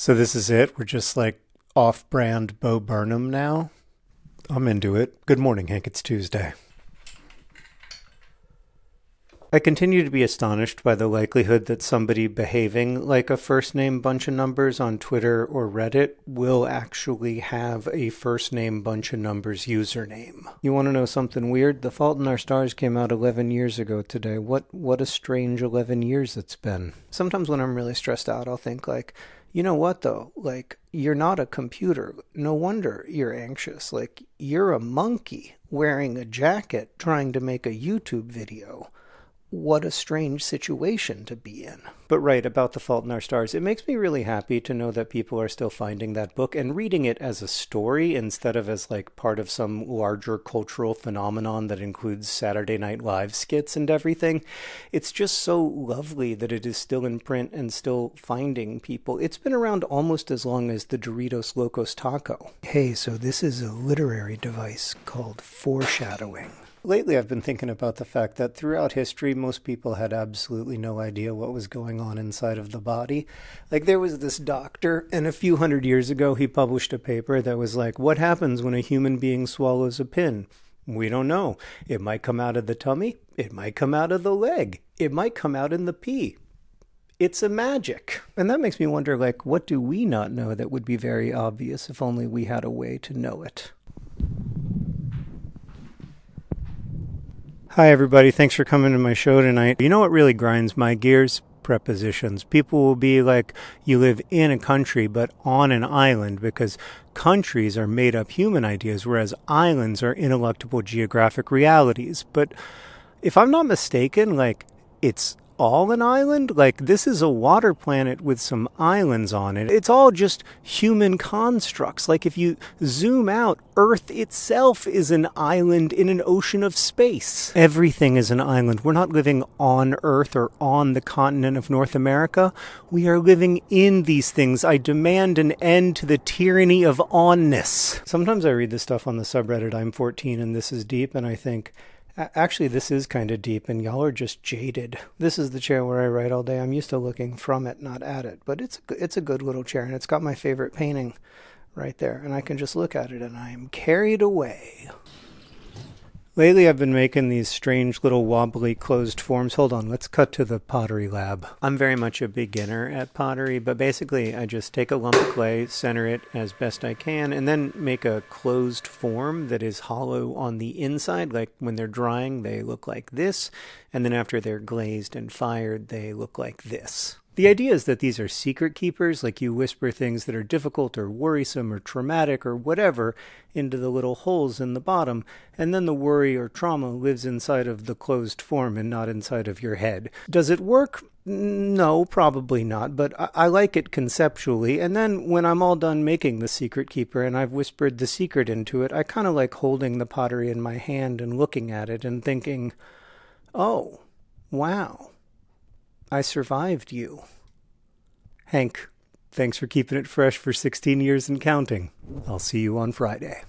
So this is it? We're just like off brand Bo Burnham now? I'm into it. Good morning, Hank. It's Tuesday. I continue to be astonished by the likelihood that somebody behaving like a first name bunch of numbers on Twitter or Reddit will actually have a first name bunch of numbers username. You want to know something weird? The Fault in Our Stars came out 11 years ago today. What what a strange 11 years it's been. Sometimes when I'm really stressed out, I'll think like, you know what though? Like you're not a computer. No wonder you're anxious. Like you're a monkey wearing a jacket trying to make a YouTube video what a strange situation to be in. But right, about The Fault in Our Stars, it makes me really happy to know that people are still finding that book and reading it as a story instead of as like part of some larger cultural phenomenon that includes Saturday Night Live skits and everything. It's just so lovely that it is still in print and still finding people. It's been around almost as long as the Doritos Locos Taco. Hey, so this is a literary device called foreshadowing. Lately, I've been thinking about the fact that throughout history, most people had absolutely no idea what was going on inside of the body. Like, there was this doctor, and a few hundred years ago, he published a paper that was like, What happens when a human being swallows a pin? We don't know. It might come out of the tummy, it might come out of the leg, it might come out in the pee. It's a magic. And that makes me wonder, like, what do we not know that would be very obvious if only we had a way to know it? Hi, everybody. Thanks for coming to my show tonight. You know what really grinds my gears? Prepositions. People will be like, you live in a country, but on an island, because countries are made up human ideas, whereas islands are ineluctable geographic realities. But if I'm not mistaken, like, it's all an island? Like, this is a water planet with some islands on it. It's all just human constructs. Like, if you zoom out, Earth itself is an island in an ocean of space. Everything is an island. We're not living on Earth or on the continent of North America. We are living in these things. I demand an end to the tyranny of onness. Sometimes I read this stuff on the subreddit I'm 14 and this is deep, and I think, Actually, this is kind of deep, and y'all are just jaded. This is the chair where I write all day. I'm used to looking from it, not at it. But it's a, it's a good little chair, and it's got my favorite painting right there. And I can just look at it, and I am carried away. Lately, I've been making these strange little wobbly closed forms. Hold on, let's cut to the pottery lab. I'm very much a beginner at pottery, but basically, I just take a lump of clay, center it as best I can, and then make a closed form that is hollow on the inside. Like when they're drying, they look like this, and then after they're glazed and fired, they look like this. The idea is that these are secret keepers, like you whisper things that are difficult or worrisome or traumatic or whatever into the little holes in the bottom, and then the worry or trauma lives inside of the closed form and not inside of your head. Does it work? No, probably not, but I, I like it conceptually. And then when I'm all done making the secret keeper and I've whispered the secret into it, I kind of like holding the pottery in my hand and looking at it and thinking, oh, wow I survived you. Hank, thanks for keeping it fresh for 16 years and counting. I'll see you on Friday.